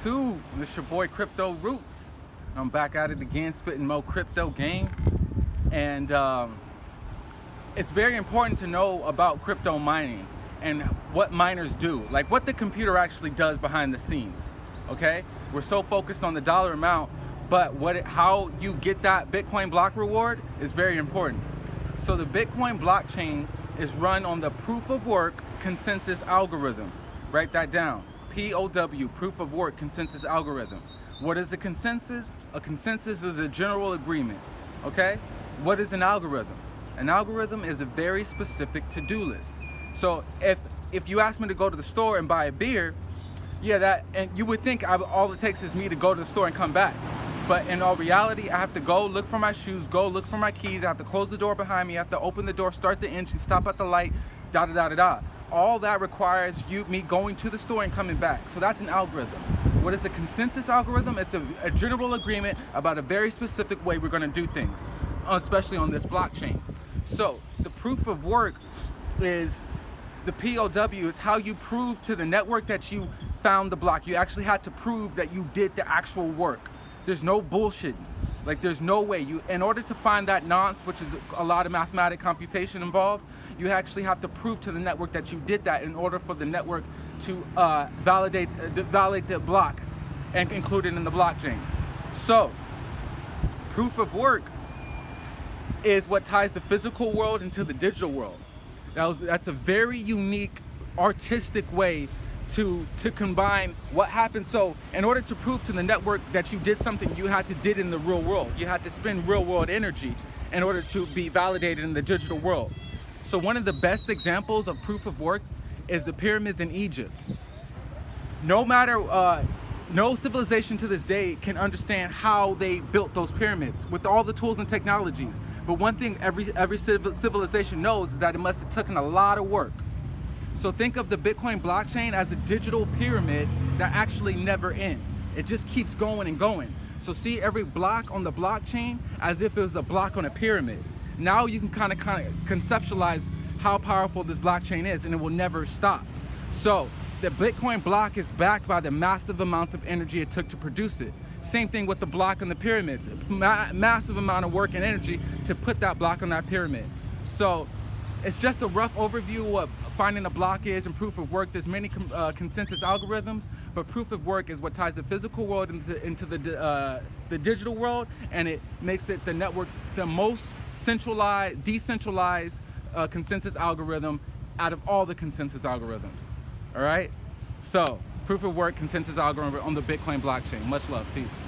YouTube? It's your boy Crypto Roots. I'm back at it again, spitting more crypto game. And um, it's very important to know about crypto mining and what miners do, like what the computer actually does behind the scenes. Okay, we're so focused on the dollar amount, but what it, how you get that Bitcoin block reward is very important. So the Bitcoin blockchain is run on the proof of work consensus algorithm. Write that down. POW, proof of work consensus algorithm. What is a consensus? A consensus is a general agreement, okay? What is an algorithm? An algorithm is a very specific to-do list. So if, if you ask me to go to the store and buy a beer, yeah, that, and you would think I, all it takes is me to go to the store and come back. But in all reality, I have to go look for my shoes, go look for my keys, I have to close the door behind me, I have to open the door, start the engine, stop at the light, da da da da da all that requires you me going to the store and coming back. So that's an algorithm. What is a consensus algorithm? It's a, a general agreement about a very specific way we're going to do things, especially on this blockchain. So the proof of work is the POW is how you prove to the network that you found the block. You actually had to prove that you did the actual work. There's no bullshit. Like there's no way you, in order to find that nonce, which is a lot of mathematic computation involved, you actually have to prove to the network that you did that in order for the network to uh, validate, uh, validate the block and include it in the blockchain. So, proof of work is what ties the physical world into the digital world. That was, that's a very unique, artistic way to, to combine what happened. So in order to prove to the network that you did something you had to did in the real world, you had to spend real world energy in order to be validated in the digital world. So one of the best examples of proof of work is the pyramids in Egypt. No matter, uh, no civilization to this day can understand how they built those pyramids with all the tools and technologies. But one thing every, every civilization knows is that it must have taken a lot of work. So think of the Bitcoin blockchain as a digital pyramid that actually never ends. It just keeps going and going. So see every block on the blockchain as if it was a block on a pyramid. Now you can kind of conceptualize how powerful this blockchain is and it will never stop. So the Bitcoin block is backed by the massive amounts of energy it took to produce it. Same thing with the block on the pyramids. Ma massive amount of work and energy to put that block on that pyramid. So it's just a rough overview of finding a block is and proof of work. There's many uh, consensus algorithms, but proof of work is what ties the physical world into, into the, uh, the digital world, and it makes it the network the most centralized, decentralized uh, consensus algorithm out of all the consensus algorithms. All right? So, proof of work consensus algorithm on the Bitcoin blockchain. Much love. Peace.